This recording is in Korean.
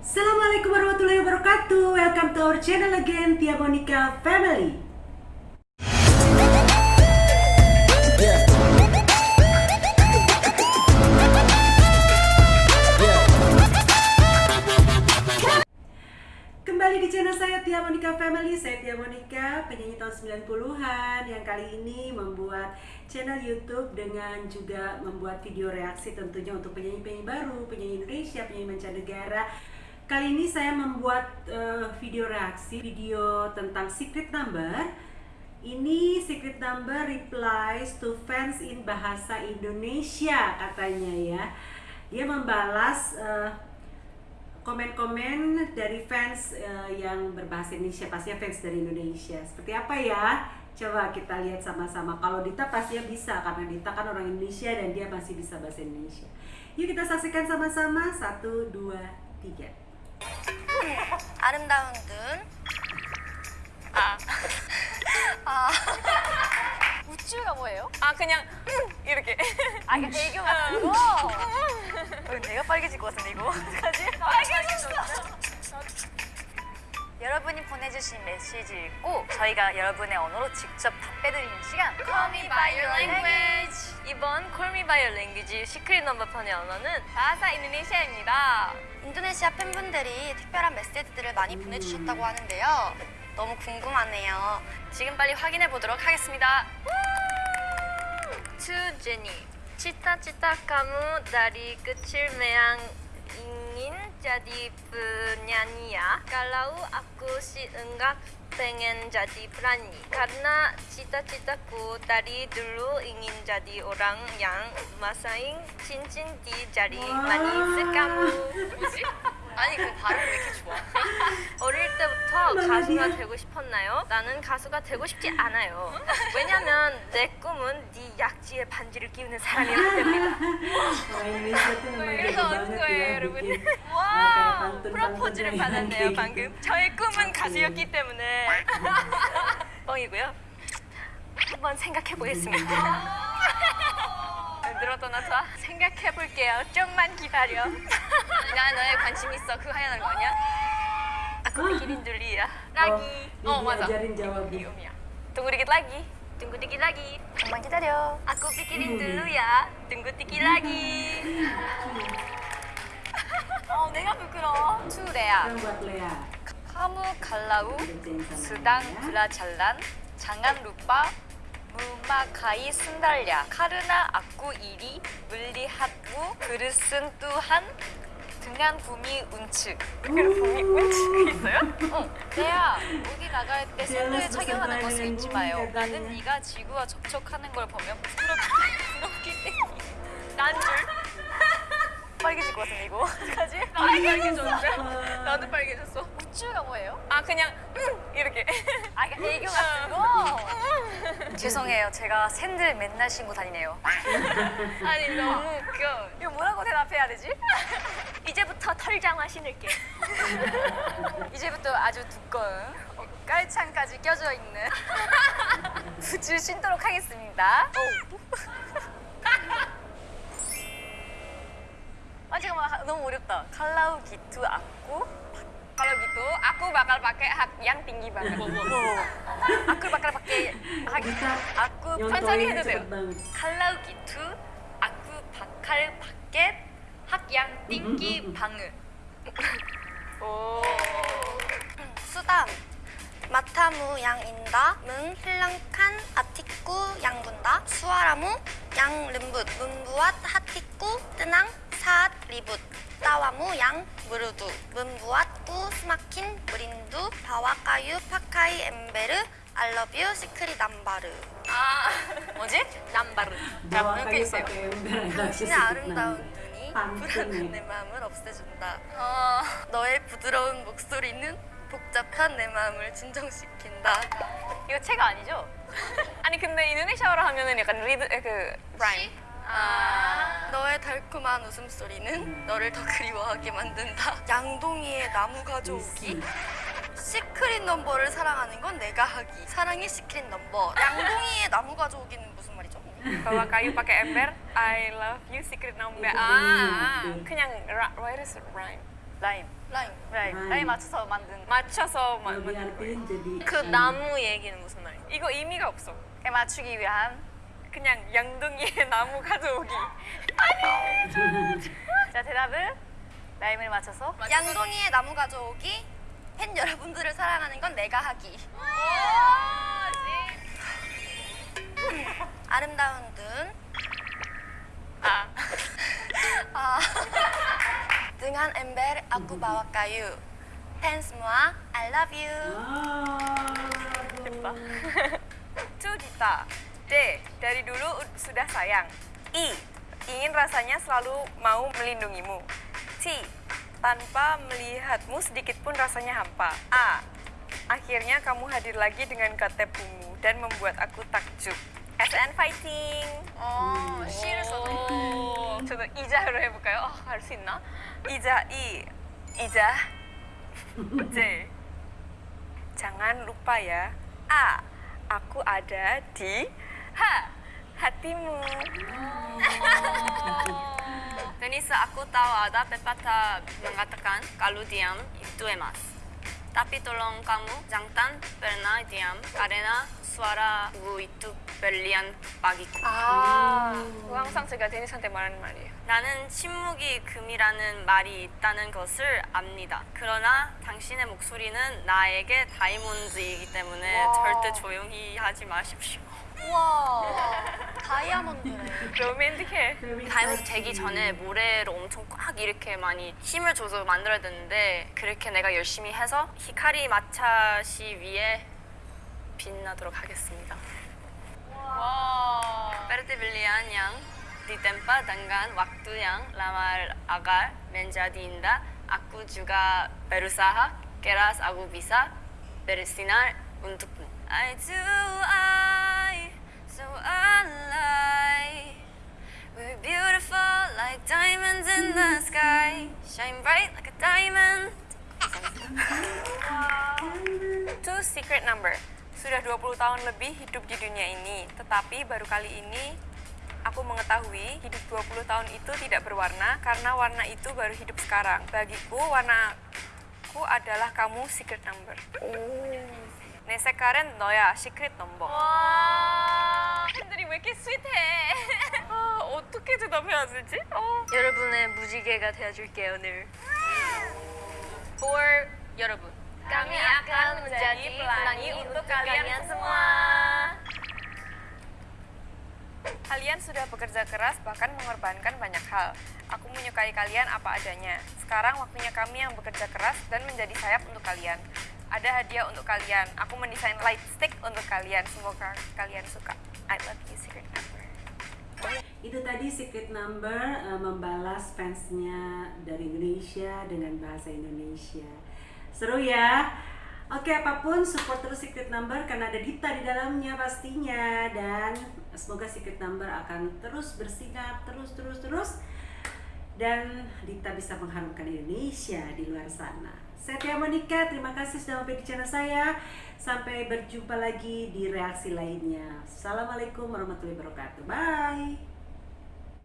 Assalamualaikum warahmatullahi wabarakatuh. Welcome to our channel again, Tia Monica Family. Kembali di channel saya Tia Monica Family Saya Tia Monica, penyanyi tahun 90-an Yang kali ini membuat channel Youtube Dengan juga membuat video reaksi tentunya untuk penyanyi-penyanyi baru Penyanyi Indonesia, penyanyi mancanegara Kali ini saya membuat uh, video reaksi Video tentang secret number. Ini secret number replies to fans in bahasa Indonesia katanya ya. Dia membalas uh, komen-komen dari fans uh, yang berbahasa Indonesia. Pastinya fans dari Indonesia. Seperti apa ya? Coba kita lihat sama-sama. Kalau Dita pastinya bisa karena Dita kan orang Indonesia dan dia masih bisa bahasa Indonesia. Yuk kita saksikan sama-sama. Satu dua tiga 아름다운 눈. 아. 아. 우쭈가 뭐예요? 아 그냥 이렇게 아, 이게 애교 같은 거? 어, 내가 빨개질 것 같은데, 이거. 어떡하지? 빨개졌어! 여러분이 보내주신 메시지 읽고 저희가 여러분의 언어로 직접 답해드리는 시간. Call me by your language. 이번 Call me by your language 시크릿 넘버판의 언어는 bahasa 인도네시아입니다. 인도네시아 팬분들이 특별한 메시지들을 많이 보내주셨다고 하는데요. 너무 궁금하네요. 지금 빨리 확인해 보도록 하겠습니다. To Jenny cita-cita kamu dari kecil memang ingin jadi penyanyi ya. Kalau aku sih enggak pengen jadi penyanyi Karena cita-citaku dari dulu ingin jadi orang yang masang cincin di jari manis kamu? 아니 그 발음 왜 이렇게 좋아? 어릴 때부터 가수가 되고 싶었나요? 나는 가수가 되고 싶지 않아요. 왜냐면 내 꿈은 네 약지에 반지를 끼우는 memang 이래서 jago 얻은 banget 거예요, 여러분. 와, 프로포즈를 받았네요, 방금. 저의 꿈은 가수였기 때문에 뻥이고요. 한번 생각해 보겠습니다. 늘었다 놨다 생각해 볼게요. 좀만 기다려. 나 너에 관심 있어. 그거 하려는 거 아니야? Aku pikirin dulu ya. Lagi. Oh, Oh, 맞아. Tunggu dikit lagi. Tunggu dikit lagi. 잠깐만 기다려 Aku pikirin dulu ya. Tunggu dikit lagi. 어 내가 부끄러워 투레야 카무 갈라우 수당 Lea. 블라잘란 장안 루빠 무마카이 순달랴 카르나 악구 이리 물리핫무 그릇은 뚜한 등한 구미 운측 봄이 운치가 있어요? 어, 내야 어디 나갈 때 제가 착용하는 것을 잊지 마요. 나는 네가 지구와 접촉하는 걸 보면 부끄럽기, 부끄럽기 때문에 난 줄. 빨개질 것 같은데 이거 어떡하지? 빨개졌는데? 나도 빨개졌어. 우쭈가 뭐예요? 아 그냥 음, 이렇게. 아 이게 애교 같은 거? 죄송해요 제가 샌들 맨날 신고 다니네요 아니 너무 웃겨. 이거 뭐라고 대답해야 되지? 이제부터 털장화 신을게. 이제부터 아주 두꺼운 어, 깔창까지 껴져 있는 부츠 신도록 하겠습니다 아 잠깐만 너무 어렵다 칼라우 기투 악 구 Kalau gitu aku bakal pakai hak yang tinggi banget. 아쿠 바칼 밖에 Bisa 아쿠 nyontohin 천천히 해도 cepet 돼요 banget. 칼라우 기투 아쿠 바칼 밖에 학양 띵기 방을 오. 수담 마타무 양인다 문 필랑칸 아티쿠 양군다 수아라무 yang lembut membuat hatiku tenang saat ribut tawamu yang merdu membuatku semakin merindu bawa kayu pakai ember I love you Secret Number 아 뭐지? Number. 자 이렇게 있어요. 당신의 sedikit 아름다운. 눈이 불안한 내 ya. 마음을 없애준다 어. 너의 부드러운 목소리는 복잡한 내 마음을 진정시킨다 이거 책 아니죠? 아니 근데 인도네시아어로 하면은 약간 리듬 그 rhyme. 아. 너의 달콤한 웃음소리는 너를 더 그리워하게 만든다. 양동이의 나무 가져오기. Secret Number를 사랑하는 건 내가 하기. 사랑의 Secret Number. 양동이의 나무 가져오기는 무슨 말이죠? Bawa kayu pakai ember. I love you secret number. Itu Ah, betul. 그냥 라, what is rhyme? rhyme. 라임. 라임. 라임. 맞춰서 만든. 맞춰서 마- 만든 거예요. 그 음, 나무 얘기는 무슨 말이에요? 이거 의미가 없어. 에 맞추기 위한. 그냥 양동이에 나무 가져오기. 자 대답을. 라임을 맞춰서. 양동이의 나무 가져오기. 팬 여러분들을 사랑하는 건 내가 하기. 아름다운 눈 아. 아, dengan ember aku bawa kayu 팬 semua I love you. Ah, Itu kita. D. Dari dulu ud- sudah sayang. I. Ingin rasanya selalu mau melindungimu. T. Tanpa melihatmu sedikit pun rasanya hampa. A. Akhirnya kamu hadir lagi dengan KTPmu dan membuat aku takjub. SN fighting. 어, 시를 써도 저도 이자로 해볼까요? 아, 할 수 있나? 이자 이 이자 J jangan lupa ya A aku ada di Hatimu Denisa aku tahu ada pepatah mengatakan kalau diam itu emas tapi tolong kamu jangan pernah diam karena suaramu itu berlian bagiku 아, 그거 항상 제가 데니스한테 말하는 말이에요. 나는 침묵이 금이라는 말이 있다는 것을 압니다. 그러나 당신의 목소리는 나에게 다이몬드이기 때문에 와. 절대 조용히 하지 마십시오. 우와 다이아몬드네 로맨틱해. 다이몬드 되기 전에 모래를 엄청 꽉 이렇게 많이 힘을 줘서 만들어야 되는데 그렇게 내가 열심히 해서 히카리 마차시 위에 빛나도록 하겠습니다. 와. Seperti belian yang ditempa dengan waktu yang lama agar menjadi indah, aku juga berusaha keras aku bisa bersinar untukmu. I do I like diamonds in the sky, shine bright like a diamond. Itu secret number. Sudah 20 tahun lebih hidup di dunia ini, tetapi baru kali ini aku mengetahui hidup 20 tahun itu tidak berwarna karena warna itu baru hidup sekarang. Bagiku warnaku adalah kamu secret number. 내 색깔은 너야 secret number. 와 팬들이 왜 이렇게 스윗해? 아, 어떻게 대답해야 되지? 어. 여러분의 무지개가 되어줄게요 오늘. For 여러분. Kami akan menjadi pelangi untuk kalian semua. Kalian sudah bekerja keras bahkan mengorbankan banyak hal. Aku menyukai kalian apa adanya. Sekarang waktunya kami yang bekerja keras dan menjadi sayap untuk kalian. Ada hadiah untuk kalian. Aku mendesain light stick untuk kalian. Semoga kalian suka. I love you, Secret Number. Itu tadi Secret Number eh, membalas fansnya dari Indonesia dengan bahasa Indonesia. Seru ya. Oke, apa pun support terus Secret Number karena ada Dita di dalamnya pastinya dan semoga Secret Number akan terus bersinar terus terus terus dan Dita bisa mengharumkan Indonesia di luar sana. Saya Tia Monika, terima kasih sudah mampir di channel saya. Sampai berjumpa lagi di reaksi lainnya. Assalamualaikum warahmatullahi wabarakatuh. Bye.